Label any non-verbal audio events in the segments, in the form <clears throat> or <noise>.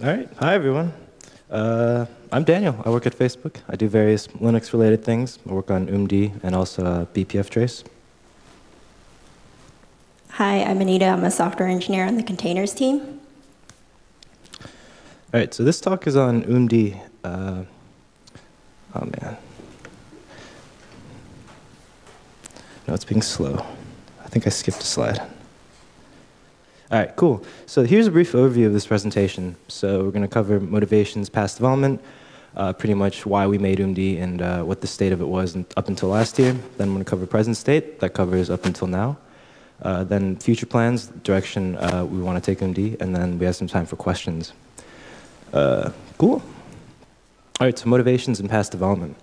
All right. Hi, everyone. Uh, I'm Daniel. I work at Facebook. I do various Linux-related things. I work on oomd and also uh, bpftrace. Hi, I'm Anita. I'm a software engineer on the containers team. All right, so this talk is on oomd. Uh, oh, man. No, it's being slow. I think I skipped a slide. All right, cool. So here's a brief overview of this presentation. So we're going to cover motivations, past development, uh, pretty much why we made oomd and uh, what the state of it was up until last year. Then I'm going to cover present state. That covers up until now. Uh, then future plans, direction uh, we want to take oomd, and then we have some time for questions. Uh, cool. All right, so motivations and past development.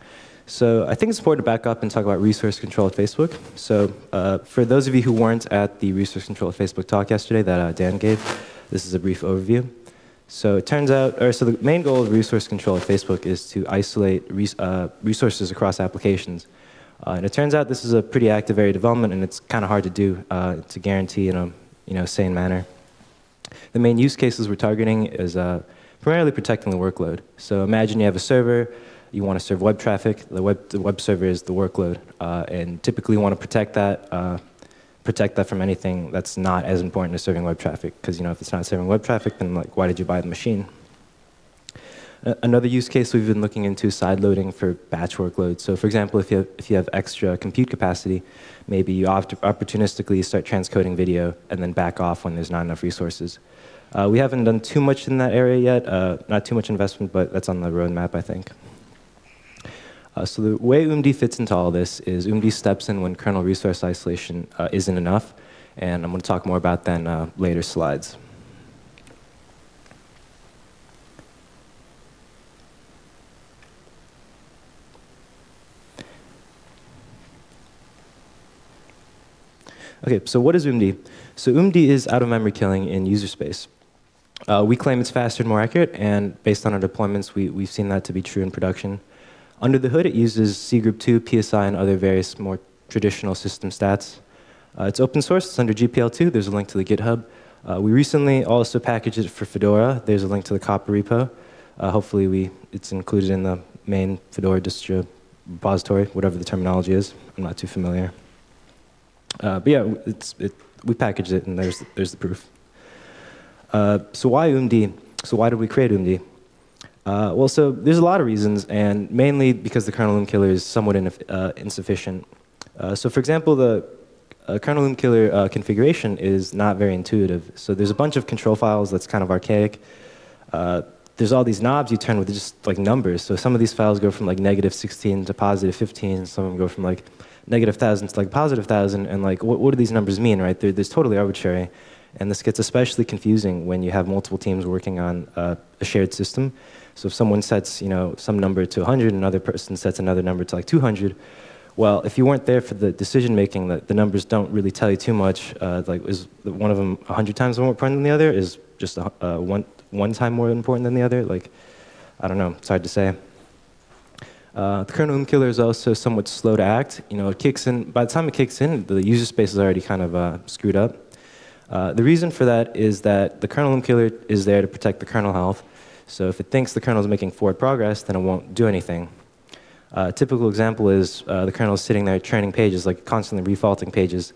So I think it's important to back up and talk about resource control at Facebook. So uh, for those of you who weren't at the resource control at Facebook talk yesterday that uh, Dan gave, this is a brief overview. So it turns out, or so the main goal of resource control at Facebook is to isolate res uh, resources across applications. Uh, and it turns out this is a pretty active area of development and it's kind of hard to do uh, to guarantee in a you know, sane manner. The main use cases we're targeting is uh, primarily protecting the workload. So imagine you have a server, you want to serve web traffic. The web, the web server is the workload, uh, and typically you want to protect that, uh, protect that from anything that's not as important as serving web traffic. Because you know, if it's not serving web traffic, then like, why did you buy the machine? another use case we've been looking into is side loading for batch workloads. So for example, if you have, if you have extra compute capacity, maybe you opportunistically start transcoding video and then back off when there's not enough resources. Uh, we haven't done too much in that area yet, uh, not too much investment, but that's on the roadmap, I think. Uh, so the way oomd fits into all this is oomd steps in when kernel resource isolation uh, isn't enough, and I'm going to talk more about that in uh, later slides. Okay, so what is oomd? So oomd is out-of-memory killing in user space. Uh, we claim it's faster and more accurate, and based on our deployments, we, we've seen that to be true in production. Under the hood, it uses cgroup 2, PSI, and other various more traditional system stats. Uh, it's open source. It's under GPL2. There's a link to the GitHub. Uh, we recently also packaged it for Fedora. There's a link to the COPR repo. Uh, hopefully, we, it's included in the main Fedora distro repository, whatever the terminology is. I'm not too familiar. Uh, but yeah, it's, it, we packaged it, and there's, there's the proof. Uh, so why oomd? So why did we create oomd? Uh, well, so there's a lot of reasons, and mainly because the kernel OOM killer is somewhat uh, insufficient. Uh, so for example, the uh, kernel OOM killer uh, configuration is not very intuitive. So there's a bunch of control files that's kind of archaic. Uh, there's all these knobs you turn with just like numbers. So some of these files go from like negative 16 to positive 15. and Some of them go from like negative 1,000 to like positive 1,000. And like, what, what do these numbers mean, right? They're, they're totally arbitrary. And this gets especially confusing when you have multiple teams working on a shared system. So if someone sets, you know, some number to 100, and another person sets another number to like 200, well, if you weren't there for the decision making, the, the numbers don't really tell you too much. Uh, like, is one of them 100 times more important than the other? Is just a, uh, one, one time more important than the other? Like, I don't know, it's hard to say. Uh, the kernel killer is also somewhat slow to act. You know, it kicks in, by the time it kicks in, the user space is already kind of uh, screwed up. Uh, the reason for that is that the kernel killer is there to protect the kernel health, so if it thinks the kernel is making forward progress, then it won't do anything. Uh, a typical example is uh, the kernel is sitting there training pages, like constantly refaulting pages.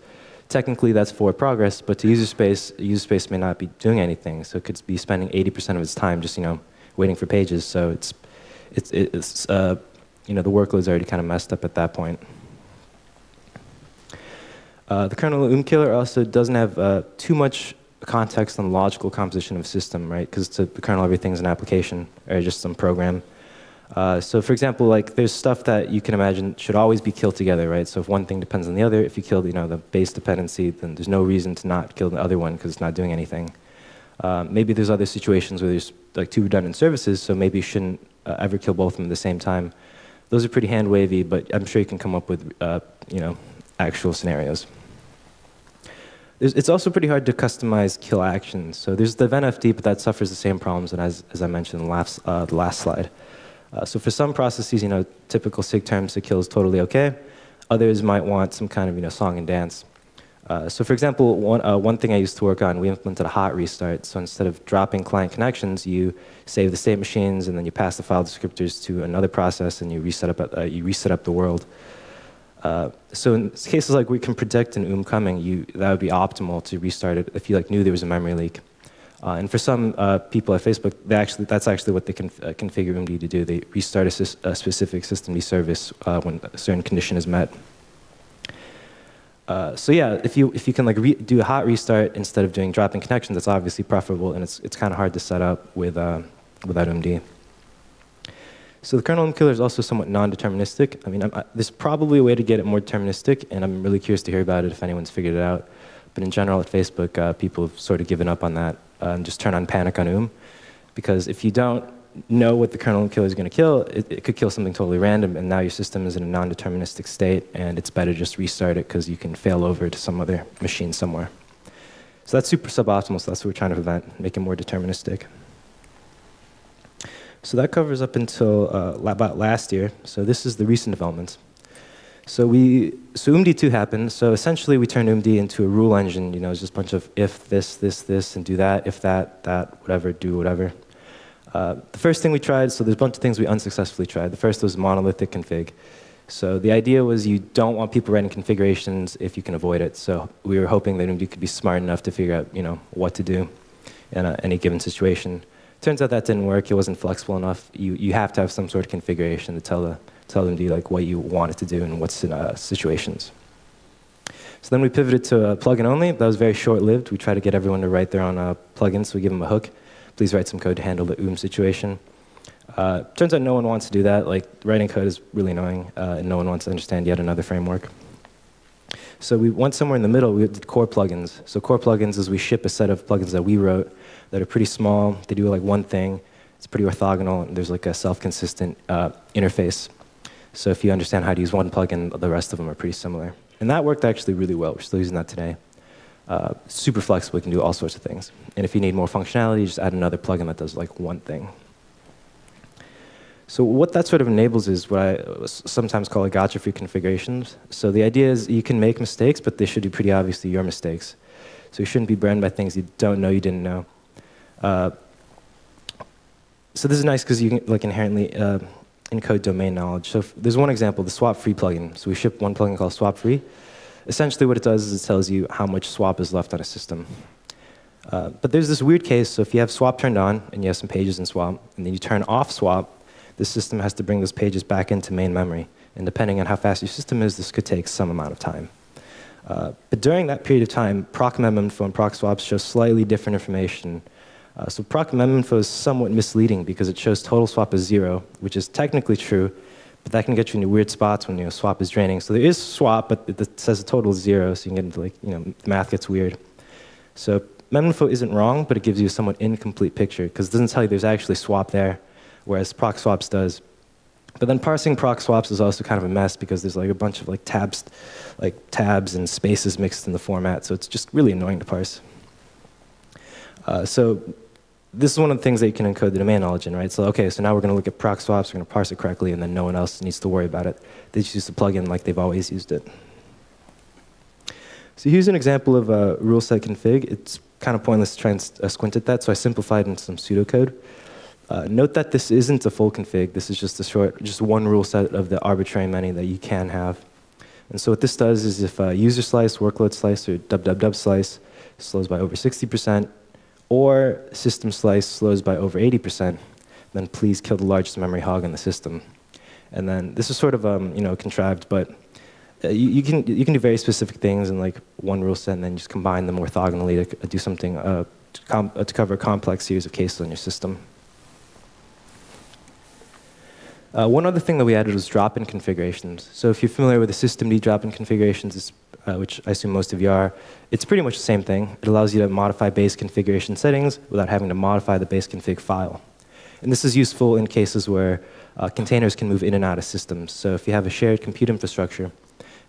Technically, that's forward progress, but to user space, user space may not be doing anything. So it could be spending 80% of its time just, you know, waiting for pages. So it's, it's, it's uh, you know, the workload's already kind of messed up at that point. Uh, the kernel OOM killer also doesn't have uh, too much context and logical composition of system, right? Because to the kernel, everything's an application or just some program. Uh, so for example, like there's stuff that you can imagine should always be killed together, right? So if one thing depends on the other, if you kill you know, the base dependency, then there's no reason to not kill the other one because it's not doing anything. Uh, maybe there's other situations where there's like two redundant services, so maybe you shouldn't uh, ever kill both of them at the same time. Those are pretty hand wavy, but I'm sure you can come up with uh, you know, actual scenarios it's also pretty hard to customize kill actions. So there's the eventfd, but that suffers the same problems as, as I mentioned in the last, uh, the last slide. Uh, so for some processes, you know, typical SIG terms, the kill is totally okay. Others might want some kind of, you know, song and dance. Uh, so for example, one, uh, one thing I used to work on, we implemented a hot restart. So instead of dropping client connections, you save the state machines and then you pass the file descriptors to another process and you reset up, uh, you reset up the world. Uh, so in cases like we can predict an OOM coming, you, that would be optimal to restart it if you like knew there was a memory leak. Uh, and for some uh, people at Facebook, they actually, that's actually what they can configure OOMD to do. They restart a, a specific systemd service when a certain condition is met. Uh, so yeah, if you if you can like do a hot restart instead of doing dropping connections, that's obviously preferable, and it's it's kind of hard to set up with uh, without OOMD. So the kernel killer is also somewhat non-deterministic. I mean, I, there's probably a way to get it more deterministic, and I'm really curious to hear about it if anyone's figured it out. But in general, at Facebook, uh, people have sort of given up on that uh, and just turn on panic on OOM, because if you don't know what the kernel killer is going to kill, it, it, could kill something totally random, and now your system is in a non-deterministic state, and it's better just restart it because you can fail over to some other machine somewhere. So that's super suboptimal, so that's what we're trying to prevent, make it more deterministic. So that covers up until uh, about last year. So this is the recent developments. So we, so OOMD2 happened. So essentially, we turned oomd into a rule engine. You know, it's just a bunch of if this, this, this, and do that, if that, that, whatever, do whatever. Uh, the first thing we tried, so there's a bunch of things we unsuccessfully tried. The first was monolithic config. So the idea was you don't want people writing configurations if you can avoid it. So we were hoping that you could be smart enough to figure out, you know, what to do in any given situation. Turns out that didn't work. It wasn't flexible enough. You, you have to have some sort of configuration to tell, the, tell them like what you want it to do and what's in uh, situations. So then we pivoted to a plugin only. That was very short-lived. We tried to get everyone to write their own uh, plugins, so we give them a hook please write some code to handle the OOM situation. Uh, turns out no one wants to do that. Like writing code is really annoying, uh, and no one wants to understand yet another framework. So we went somewhere in the middle. We did core plugins. So core plugins is we ship a set of plugins that we wrote that are pretty small. They do like one thing. It's pretty orthogonal. And there's like a self-consistent uh, interface. So if you understand how to use one plugin, the rest of them are pretty similar. And that worked actually really well. We're still using that today. Uh, super flexible, you can do all sorts of things. And if you need more functionality, just add another plugin that does like one thing. So what that sort of enables is what I sometimes call a gotcha-free configurations. So the idea is you can make mistakes, but they should be pretty obviously your mistakes. So you shouldn't be burned by things you don't know you didn't know. Uh, so this is nice because you can like inherently uh, encode domain knowledge. So there's one example, the swap free plugin. So we ship one plugin called swap free. Essentially what it does is it tells you how much swap is left on a system. Uh, but there's this weird case, so if you have swap turned on and you have some pages in swap, and then you turn off swap, the system has to bring those pages back into main memory. And depending on how fast your system is, this could take some amount of time. Uh, but during that period of time, proc meminfo and proc swaps show slightly different information. Uh, so proc meminfo is somewhat misleading because it shows total swap as zero, which is technically true, but that can get you into weird spots when you know, swap is draining. So there is swap, but it says the total is zero, so you can get into like, you know, math gets weird. So meminfo isn't wrong, but it gives you a somewhat incomplete picture because it doesn't tell you there's actually swap there, whereas proc swaps does. But then parsing proc swaps is also kind of a mess because there's like a bunch of like tabs, like tabs and spaces mixed in the format, so it's just really annoying to parse. Uh, so this is one of the things that you can encode the domain knowledge in, right? So, okay, so now we're going to look at proc swaps, we're going to parse it correctly, and then no one else needs to worry about it. They just use the plugin like they've always used it. So here's an example of a rule set config. It's kind of pointless to try and uh, squint at that, so I simplified into some pseudocode. Uh, note that this isn't a full config. This is just a short, just one rule set of the arbitrary many that you can have. And so what this does is if a user slice, workload slice, or www slice slows by over 60%, or system slice slows by over 80%, then please kill the largest memory hog in the system. And then this is sort of um, you know contrived, but uh, you, you, can you can do very specific things in like one rule set, and then just combine them orthogonally to do something uh, to, uh, to, cover a complex series of cases on your system. Uh, one other thing that we added was drop-in configurations. So if you're familiar with the systemd drop-in configurations, it's uh, which I assume most of you are, it's pretty much the same thing. It allows you to modify base configuration settings without having to modify the base config file. And this is useful in cases where uh, containers can move in and out of systems. So if you have a shared compute infrastructure,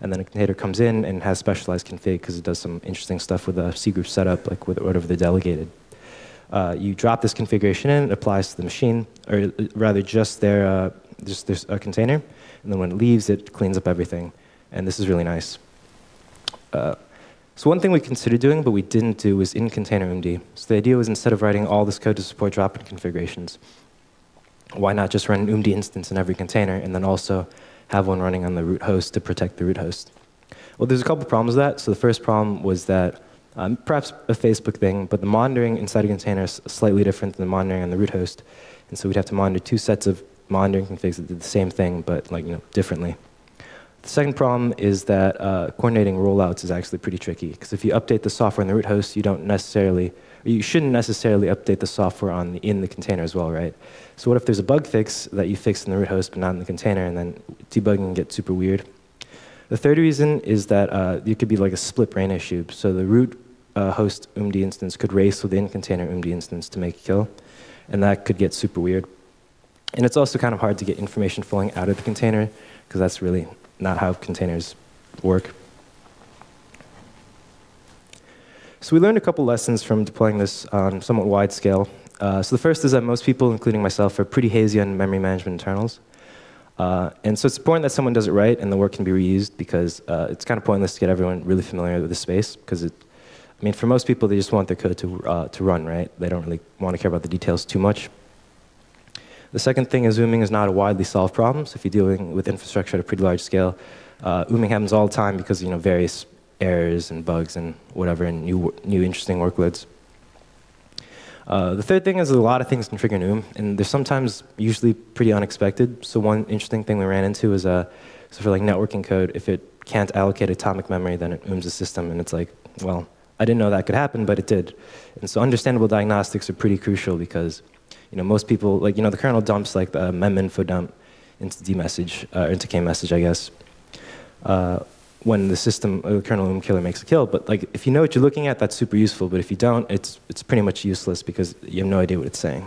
and then a container comes in and has specialized config because it does some interesting stuff with a cgroup setup, like with whatever they delegated. Uh, you drop this configuration in, it applies to the machine, or uh, rather just their, uh, just there's a container, and then when it leaves, it cleans up everything. And this is really nice. So one thing we considered doing, but we didn't do, was in container oomd. So the idea was instead of writing all this code to support drop-in configurations, why not just run an oomd instance in every container and then also have one running on the root host to protect the root host? Well, there's a couple problems with that. So the first problem was that um, perhaps a Facebook thing, but the monitoring inside a container is slightly different than the monitoring on the root host. And so we'd have to monitor two sets of monitoring configs that did the same thing, but like you know differently. The second problem is that uh, coordinating rollouts is actually pretty tricky because if you update the software in the root host, you don't necessarily, you shouldn't necessarily update the software on the, in the container as well, right? So what if there's a bug fix that you fix in the root host but not in the container, and then debugging gets super weird? The third reason is that uh, it could be like a split brain issue. So the root uh, host oomd instance could race within container oomd instance to make a kill, and that could get super weird. And it's also kind of hard to get information flowing out of the container because that's really not how containers work. So we learned a couple lessons from deploying this on somewhat wide scale. Uh, so the first is that most people, including myself, are pretty hazy on memory management internals. Uh, and so it's important that someone does it right and the work can be reused because uh, it's kind of pointless to get everyone really familiar with the space because it, I mean, for most people, they just want their code to, uh, to run, right? They don't really want to care about the details too much. The second thing is ooming is not a widely solved problem. So if you're dealing with infrastructure at a pretty large scale, uh, ooming happens all the time because you know various errors and bugs and whatever and new, new interesting workloads. Uh, the third thing is a lot of things can trigger oom, and they're sometimes usually pretty unexpected. So one interesting thing we ran into is uh, so for like networking code, if it can't allocate atomic memory, then it ooms the system, and it's like, well, I didn't know that could happen, but it did. And so understandable diagnostics are pretty crucial because you know, most people, like, you know, the kernel dumps like the mem info dump into dmesg, uh, into kmesg, I guess, uh, when the system, uh, the kernel oom killer makes a kill. But like, if you know what you're looking at, that's super useful. But if you don't, it's, it's pretty much useless because you have no idea what it's saying.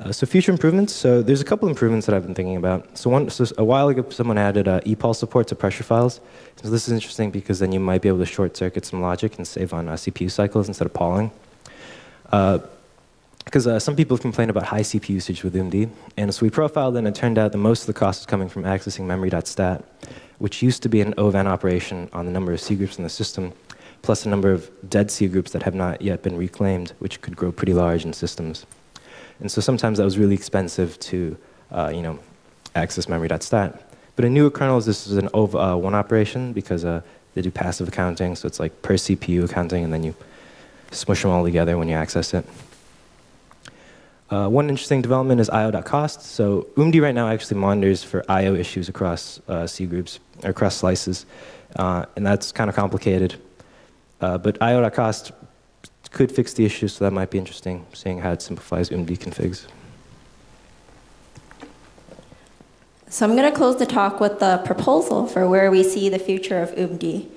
Uh, so future improvements. So there's a couple improvements that I've been thinking about. So one, so a while ago, someone added uh, epoll support to pressure files. So this is interesting because then you might be able to short circuit some logic and save on uh, CPU cycles instead of polling. Uh, because uh, some people have complained about high CPU usage with oomd. And so we profiled and it turned out that most of the cost is coming from accessing memory.stat, which used to be an OVAN operation on the number of cgroups in the system, plus a number of dead cgroups that have not yet been reclaimed, which could grow pretty large in systems. And so sometimes that was really expensive to uh, you know, access memory.stat. But in newer kernels, this is an OV1 uh, operation because uh, they do passive accounting, so it's like per CPU accounting, and then you smush them all together when you access it. Uh, one interesting development is IO.cost. So oomd right now actually monitors for IO issues across uh, cgroups, or across slices, uh, and that's kind of complicated. Uh, but IO.cost could fix the issue, so that might be interesting, seeing how it simplifies oomd configs. So I'm going to close the talk with the proposal for where we see the future of oomd.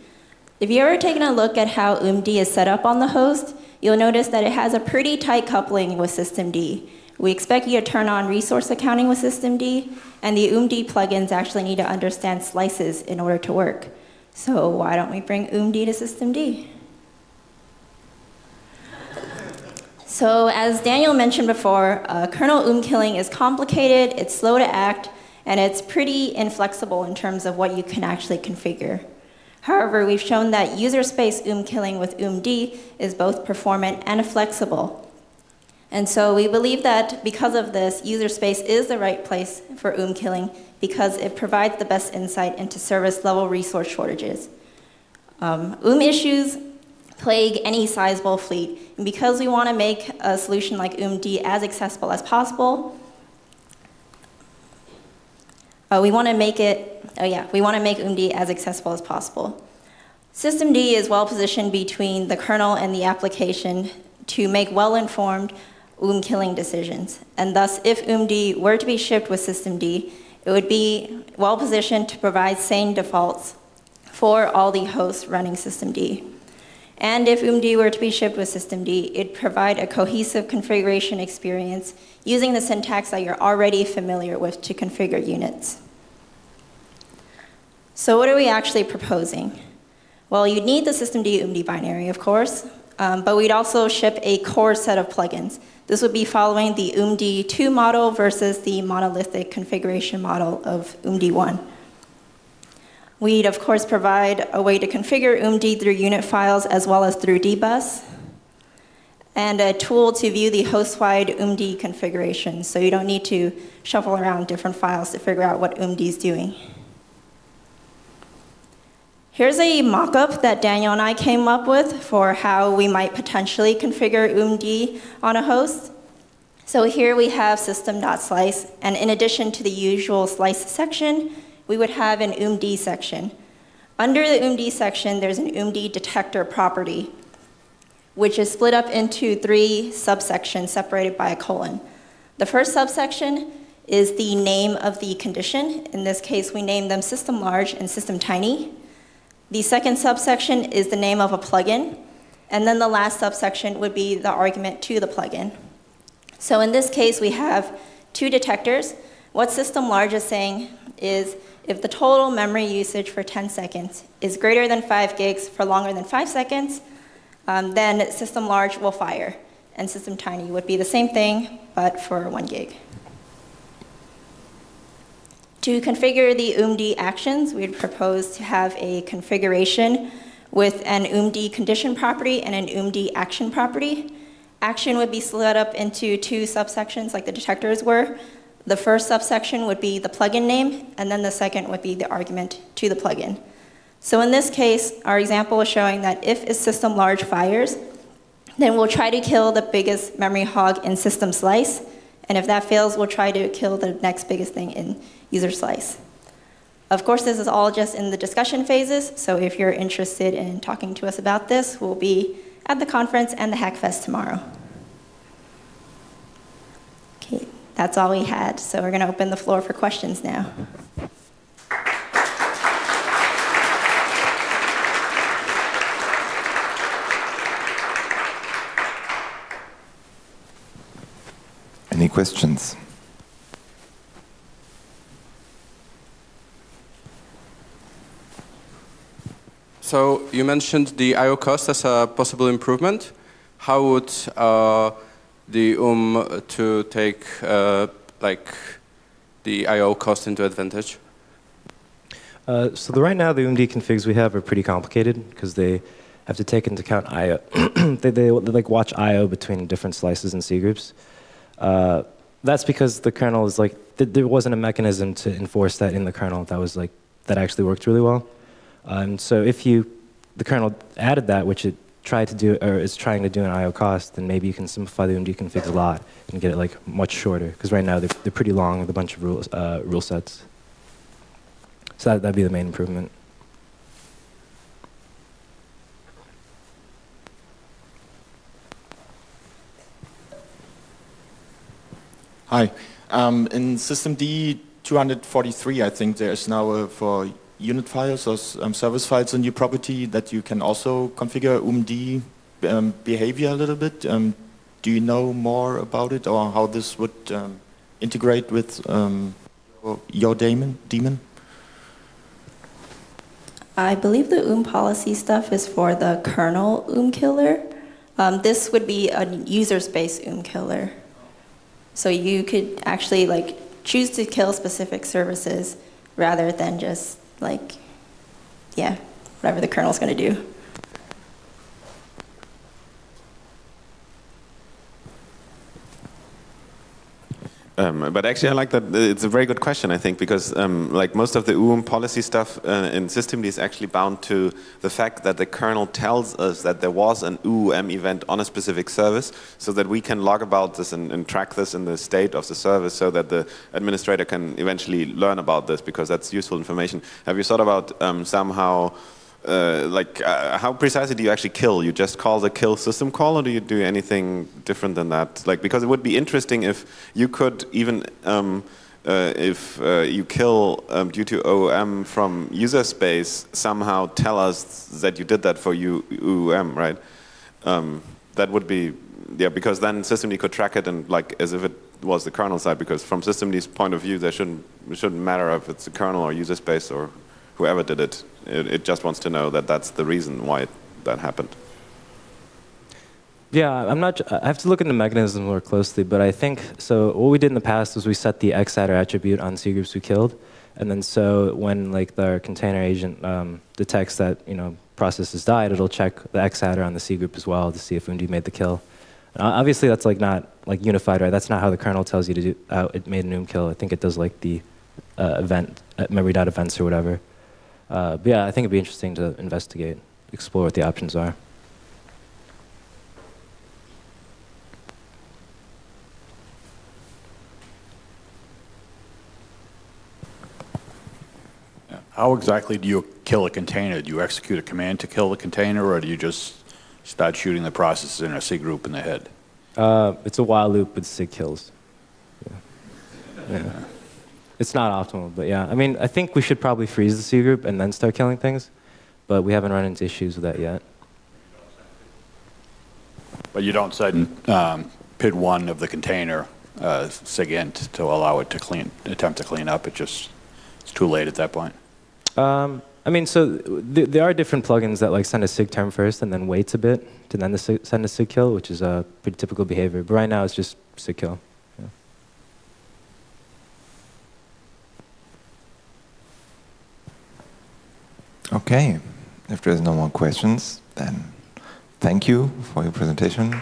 If you've ever taken a look at how oomd is set up on the host, you'll notice that it has a pretty tight coupling with systemd. We expect you to turn on resource accounting with systemd, and the oomd plugins actually need to understand slices in order to work. So why don't we bring oomd to systemd? So as Daniel mentioned before, uh, kernel oom killing is complicated, it's slow to act, and it's pretty inflexible in terms of what you can actually configure. However, we've shown that user space oom killing with oomd is both performant and flexible. And so we believe that because of this, user space is the right place for oom killing because it provides the best insight into service level resource shortages. Um, oom issues plague any sizable fleet. And because we want to make a solution like oomd as accessible as possible, uh, we want to make it, oh yeah, we want to make oomd as accessible as possible. Systemd is well positioned between the kernel and the application to make well-informed oom killing decisions. And thus, if oomd were to be shipped with systemd, it would be well positioned to provide sane defaults for all the hosts running systemd. And if oomd were to be shipped with systemd, it'd provide a cohesive configuration experience using the syntax that you're already familiar with to configure units. So what are we actually proposing? Well, you'd need the systemd oomd binary, of course, um, but we'd also ship a core set of plugins. This would be following the oomd 2 model versus the monolithic configuration model of oomd 1. We'd of course provide a way to configure oomd through unit files as well as through dbus, and a tool to view the host-wide oomd configuration, so you don't need to shuffle around different files to figure out what oomd is doing. Here's a mock-up that Daniel and I came up with for how we might potentially configure oomd on a host. So here we have system.slice, and in addition to the usual slice section, we would have an oomd section. Under the oomd section, there's an oomd detector property, which is split up into three subsections separated by a colon. The first subsection is the name of the condition. In this case, we name them system large and system tiny. The second subsection is the name of a plugin, and then the last subsection would be the argument to the plugin. So in this case, we have two detectors. What system large is saying is if the total memory usage for 10 seconds is greater than 5 gigs for longer than 5 seconds, um, then system large will fire. And system tiny would be the same thing, but for 1 gig. To configure the oomd actions, we'd propose to have a configuration with an oomd condition property and an oomd action property. Action would be split up into two subsections like the detectors were. The first subsection would be the plugin name, and then the second would be the argument to the plugin. So in this case, our example is showing that if a system large fires, then we'll try to kill the biggest memory hog in system slice, and if that fails, we'll try to kill the next biggest thing in user slice. Of course, this is all just in the discussion phases, so if you're interested in talking to us about this, we'll be at the conference and the Hackfest tomorrow. Okay, that's all we had, so we're going to open the floor for questions now. Any questions? So you mentioned the I/O cost as a possible improvement. How would uh, the UM to take uh, like the I/O cost into advantage? Uh, so the, right now, the oomd configs we have are pretty complicated because they have to take into account I/O. <clears throat> they, they, they, like watch I/O between different slices and cgroups. Uh, that's because the kernel is like th there wasn't a mechanism to enforce that in the kernel that was like that actually worked really well. And so if you the kernel added that, which it tried to do or is trying to do an I/O cost, then maybe you can simplify the oomd configs a lot and get it like much shorter. Because right now they're, they're pretty long with a bunch of rules, uh, rule sets. So that, that'd be the main improvement. Hi. Um, in systemd 243, I think there's now a, for unit files or um, service files a new property that you can also configure UMD um, behavior a little bit. Um, do you know more about it or how this would um, integrate with um, your daemon? daemon? I believe the UM policy stuff is for the kernel UM killer. this would be a user space UM killer. So you could actually like choose to kill specific services rather than just like, yeah, whatever the kernel's going to do. Um, but actually, I like that. It's a very good question, I think, because um, like most of the UM policy stuff uh, in systemd is actually bound to the fact that the kernel tells us that there was an UM event on a specific service, so that we can log about this and, and track this in the state of the service, so that the administrator can eventually learn about this, because that's useful information. Have you thought about um, somehow uh, like uh, how precisely do you actually kill? You just call the kill system call, or do you do anything different than that? Like because it would be interesting if you could even um, uh, if uh, you kill um, due to OOM from user space somehow tell us that you did that for OOM, right? Um, that would be yeah, because then systemd could track it and like as if it was the kernel side. Because from systemd's point of view, there shouldn't it shouldn't matter if it's the kernel or user space or whoever did it. it. It just wants to know that that's the reason why it, that happened. Yeah, I'm not. I have to look into the mechanism more closely, but I think so. What we did in the past was we set the xattr attribute on cgroups we killed, And then so when like the container agent um, detects that you know process has died, it'll check the xattr on the cgroup as well to see if oomd made the kill. Obviously, that's like not like unified, right? That's not how the kernel tells you to do. Uh, it made an UM kill. I think it does like the uh, event uh, memory dot events or whatever. Uh, but yeah, I think it'd be interesting to investigate, explore what the options are. How exactly do you kill a container? Do you execute a command to kill the container, or do you just start shooting the processes in a cgroup in the head? Uh, it's a while loop with sig kills. Yeah. Yeah. It's not optimal, but yeah. I mean, I think we should probably freeze the cgroup and then start killing things, but we haven't run into issues with that yet. But you don't send um, PID one of the container uh, SIGINT to allow it to clean, attempt to clean up. It just it's too late at that point. Um, I mean, so th there are different plugins that like send a sig term first and then waits a bit to then the send a sig kill, which is a pretty typical behavior. But right now, it's just sig kill. Okay, if there's no more questions, then thank you for your presentation.